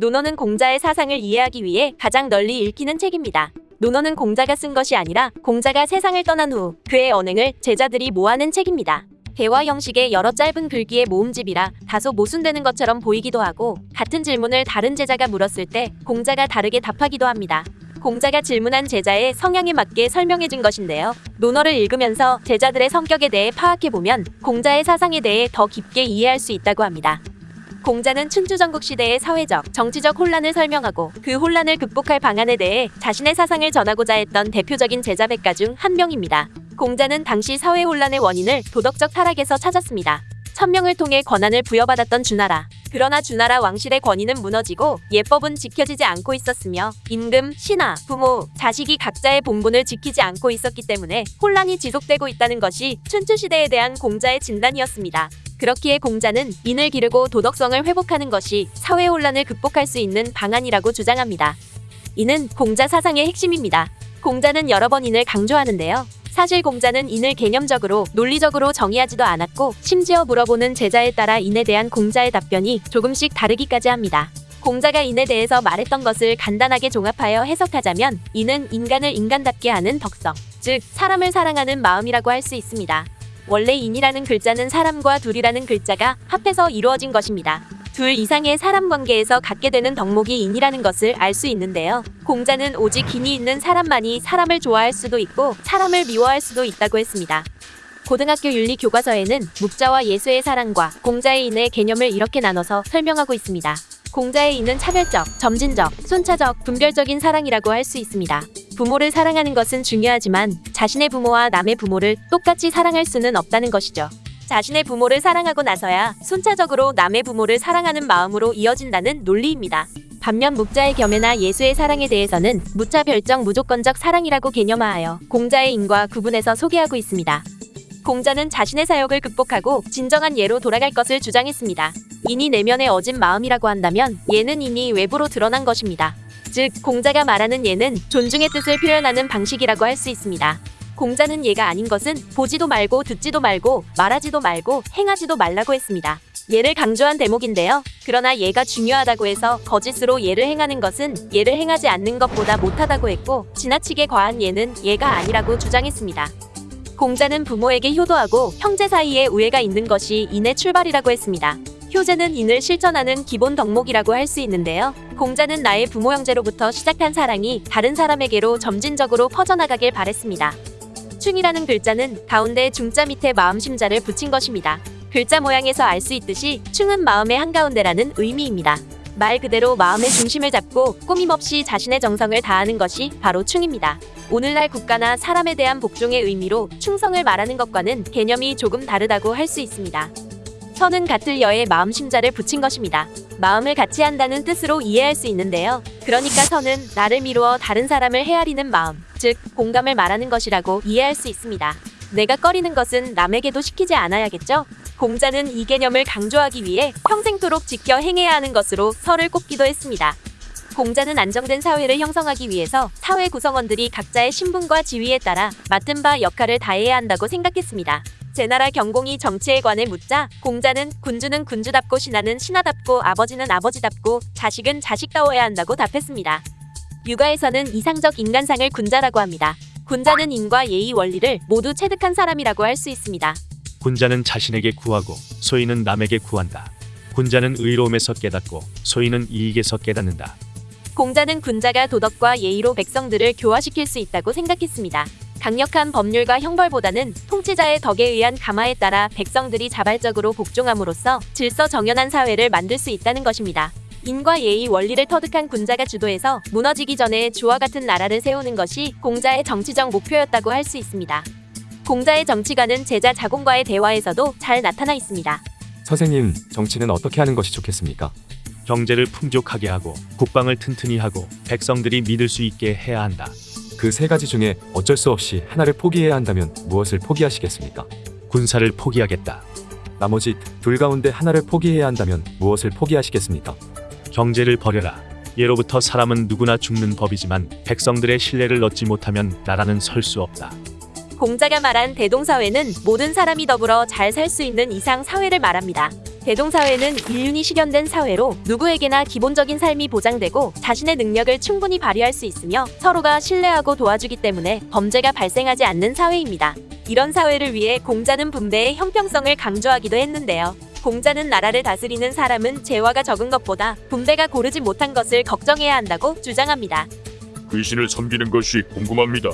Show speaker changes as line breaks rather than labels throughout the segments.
논어는 공자의 사상을 이해하기 위해 가장 널리 읽히는 책입니다. 논어는 공자가 쓴 것이 아니라 공자가 세상을 떠난 후 그의 언행을 제자들이 모아낸 책입니다. 대화 형식의 여러 짧은 글귀의 모음집이라 다소 모순되는 것처럼 보이기도 하고 같은 질문을 다른 제자가 물었을 때 공자가 다르게 답하기도 합니다. 공자가 질문한 제자의 성향에 맞게 설명해 준 것인데요. 논어를 읽으면서 제자들의 성격에 대해 파악해 보면 공자의 사상에 대해 더 깊게 이해할 수 있다고 합니다. 공자는 춘추전국 시대의 사회적, 정치적 혼란을 설명하고 그 혼란을 극복할 방안에 대해 자신의 사상을 전하고자 했던 대표적인 제자 백가 중 한 명입니다. 공자는 당시 사회 혼란의 원인을 도덕적 타락에서 찾았습니다. 천명을 통해 권한을 부여받았던 주나라. 그러나 주나라 왕실의 권위는 무너지고 예법은 지켜지지 않고 있었으며 임금, 신하, 부모, 자식이 각자의 본분을 지키지 않고 있었기 때문에 혼란이 지속되고 있다는 것이 춘추시대에 대한 공자의 진단이었습니다. 그렇기에 공자는 인을 기르고 도덕성을 회복하는 것이 사회 혼란을 극복할 수 있는 방안이라고 주장합니다. 이는 공자 사상의 핵심입니다. 공자는 여러 번 인을 강조하는데요. 사실 공자는 인을 개념적으로 논리적으로 정의하지도 않았고 심지어 물어보는 제자에 따라 인에 대한 공자의 답변이 조금씩 다르기까지 합니다. 공자가 인에 대해서 말했던 것을 간단하게 종합하여 해석하자면 인은 인간을 인간답게 하는 덕성, 즉 사람을 사랑하는 마음이라고 할 수 있습니다. 원래 인이라는 글자는 사람과 둘이라는 글자가 합해서 이루어진 것입니다. 둘 이상의 사람 관계에서 갖게 되는 덕목이 인이라는 것을 알 수 있는데요. 공자는 오직 인이 있는 사람만이 사람을 좋아할 수도 있고 사람을 미워할 수도 있다고 했습니다. 고등학교 윤리 교과서에는 묵자와 예수의 사랑과 공자의 인의 개념을 이렇게 나눠서 설명하고 있습니다. 공자의 인은 차별적, 점진적, 순차적, 분별적인 사랑이라고 할 수 있습니다. 부모를 사랑하는 것은 중요하지만 자신의 부모와 남의 부모를 똑같이 사랑할 수는 없다는 것이죠. 자신의 부모를 사랑하고 나서야 순차적으로 남의 부모를 사랑하는 마음으로 이어진다는 논리입니다. 반면 묵자의 겸해나 예수의 사랑에 대해서는 무차 별정 무조건적 사랑이라고 개념화하여 공자의 인과 구분해서 소개하고 있습니다. 공자는 자신의 사역을 극복하고 진정한 예로 돌아갈 것을 주장했습니다. 인이 내면의 어진 마음이라고 한다면 예는 인이 외부로 드러난 것입니다. 즉 공자가 말하는 예는 존중의 뜻을 표현하는 방식이라고 할 수 있습니다. 공자는 예가 아닌 것은 보지도 말고 듣지도 말고 말하지도 말고 행하지도 말라고 했습니다. 예를 강조한 대목인데요. 그러나 예가 중요하다고 해서 거짓으로 예를 행하는 것은 예를 행하지 않는 것보다 못하다고 했고 지나치게 과한 예는 예가 아니라고 주장했습니다. 공자는 부모에게 효도하고 형제 사이에 우애가 있는 것이 인의 출발이라고 했습니다. 효제는 인을 실천하는 기본 덕목이라고 할 수 있는데요. 공자는 나의 부모 형제로부터 시작한 사랑이 다른 사람에게로 점진적으로 퍼져나가길 바랬습니다. 충이라는 글자는 가운데 중자 밑에 마음심자를 붙인 것입니다. 글자 모양에서 알 수 있듯이 충은 마음의 한가운데라는 의미입니다. 말 그대로 마음의 중심을 잡고 꾸밈없이 자신의 정성을 다하는 것이 바로 충입니다. 오늘날 국가나 사람에 대한 복종의 의미로 충성을 말하는 것과는 개념이 조금 다르다고 할 수 있습니다. 선은 같을 여의 마음 심자를 붙인 것입니다. 마음을 같이 한다는 뜻으로 이해할 수 있는데요. 그러니까 선은 나를 미루어 다른 사람을 헤아리는 마음, 즉 공감을 말하는 것이라고 이해할 수 있습니다. 내가 꺼리는 것은 남에게도 시키지 않아야겠죠? 공자는 이 개념을 강조하기 위해 평생토록 지켜 행해야 하는 것으로 설을 꼽기도 했습니다. 공자는 안정된 사회를 형성하기 위해서 사회 구성원들이 각자의 신분과 지위에 따라 맡은 바 역할을 다해야 한다고 생각했습니다. 제 나라 경공이 정치에 관해 묻자 공자는 군주는 군주답고 신하는 신하답고 아버지는 아버지답고 자식은 자식다워야 한다고 답했습니다. 육아에서는 이상적 인간상을 군자라고 합니다. 군자는 인과 예의 원리를 모두 체득한 사람이라고 할 수 있습니다.
군자는 자신에게 구하고 소인은 남에게 구한다. 군자는 의로움에서 깨닫고 소인은 이익에서 깨닫는다.
공자는 군자가 도덕과 예의로 백성들을 교화시킬 수 있다고 생각했습니다. 강력한 법률과 형벌보다는 통치자의 덕에 의한 감화에 따라 백성들이 자발적으로 복종함으로써 질서 정연한 사회를 만들 수 있다는 것입니다. 인과 예의 원리를 터득한 군자가 주도해서 무너지기 전에 주와 같은 나라를 세우는 것이 공자의 정치적 목표였다고 할 수 있습니다. 공자의 정치관은 제자 자공과의 대화에서도 잘 나타나 있습니다.
선생님, 정치는 어떻게 하는 것이 좋겠습니까?
경제를 풍족하게 하고 국방을 튼튼히 하고 백성들이 믿을 수 있게 해야 한다.
그 세 가지 중에 어쩔 수 없이 하나를 포기해야 한다면 무엇을 포기하시겠습니까?
군사를 포기하겠다.
나머지 둘 가운데 하나를 포기해야 한다면 무엇을 포기하시겠습니까?
경제를 버려라. 예로부터 사람은 누구나 죽는 법이지만 백성들의 신뢰를 얻지 못하면 나라는 설 수 없다.
공자가 말한 대동사회는 모든 사람이 더불어 잘 살 수 있는 이상 사회를 말합니다. 대동사회는 인륜이 실현된 사회로 누구에게나 기본적인 삶이 보장되고 자신의 능력을 충분히 발휘할 수 있으며 서로가 신뢰하고 도와주기 때문에 범죄가 발생하지 않는 사회입니다. 이런 사회를 위해 공자는 분배의 형평성을 강조하기도 했는데요. 공자는 나라를 다스리는 사람은 재화가 적은 것보다 분배가 고르지 못한 것을 걱정해야 한다고 주장합니다.
귀신을 섬기는 것이 궁금합니다.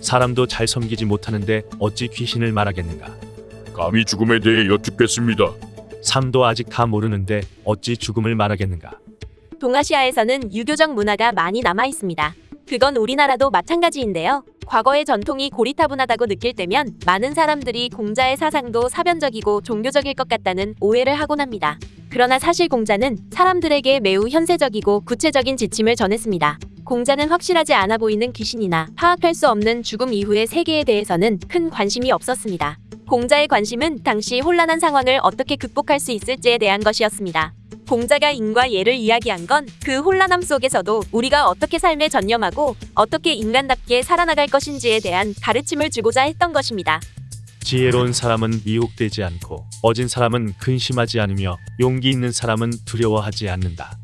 사람도 잘 섬기지 못하는데 어찌 귀신을 말하겠는가.
감히 죽음에 대해 여쭙겠습니다.
삶도 아직 다 모르는데 어찌 죽음을 말하겠는가.
동아시아에서는 유교적 문화가 많이 남아 있습니다. 그건 우리나라도 마찬가지인데요. 과거의 전통이 고리타분하다고 느낄 때면 많은 사람들이 공자의 사상도 사변적이고 종교적일 것 같다는 오해를 하곤 합니다. 그러나 사실 공자는 사람들에게 매우 현세적이고 구체적인 지침을 전했습니다. 공자는 확실하지 않아 보이는 귀신이나 파악할 수 없는 죽음 이후의 세계에 대해서는 큰 관심이 없었습니다. 공자의 관심은 당시 혼란한 상황을 어떻게 극복할 수 있을지에 대한 것이었습니다. 공자가 인과 예를 이야기한 건 그 혼란함 속에서도 우리가 어떻게 삶에 전념하고 어떻게 인간답게 살아나갈 것인지에 대한 가르침을 주고자 했던 것입니다.
지혜로운 사람은 미혹되지 않고 어진 사람은 근심하지 않으며 용기 있는 사람은 두려워하지 않는다.